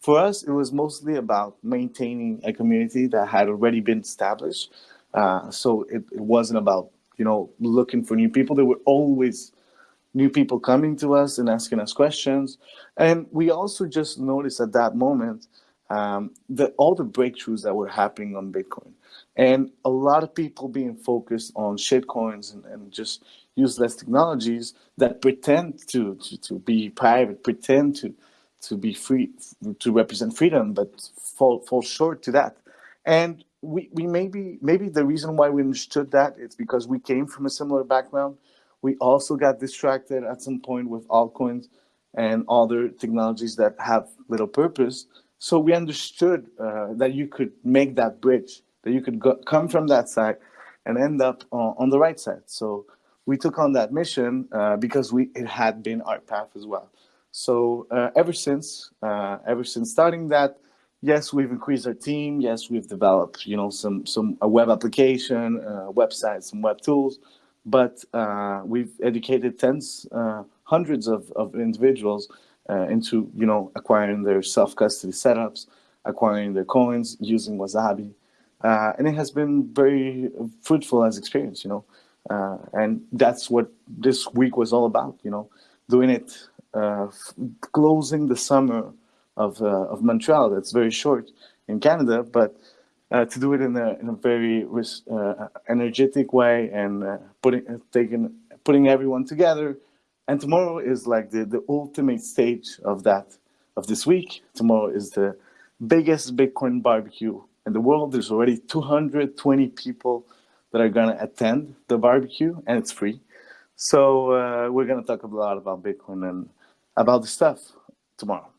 for us, it was mostly about maintaining a community that had already been established. Uh, so it, it wasn't about, you know, looking for new people. There were always new people coming to us and asking us questions. And we also just noticed at that moment um, that all the breakthroughs that were happening on Bitcoin and a lot of people being focused on shitcoins and, and just useless technologies that pretend to, to, to be private, pretend to, to be free, to represent freedom, but fall, fall short to that. And we, we maybe, maybe the reason why we understood that is because we came from a similar background. We also got distracted at some point with altcoins and other technologies that have little purpose. So we understood uh, that you could make that bridge, that you could go, come from that side and end up on, on the right side. So we took on that mission uh, because we it had been our path as well. So uh, ever since, uh, ever since starting that, yes, we've increased our team. Yes, we've developed, you know, some some a web application, uh, website, some web tools, but uh, we've educated tens, uh, hundreds of, of individuals uh, into, you know, acquiring their self custody setups, acquiring their coins using Wasabi, and it has been very fruitful as experience, you know, and that's what this week was all about, you know, doing it closing the summer of, uh, of Montreal. That's very short in Canada, but uh, to do it in a, in a very uh, energetic way and uh, putting, taking, putting everyone together. And tomorrow is like the, the ultimate stage of that, of this week. Tomorrow is the biggest Bitcoin barbecue in the world. There's already 220 people that are gonna attend the barbecue and it's free. So uh, we're gonna talk a lot about Bitcoin and about the stuff tomorrow.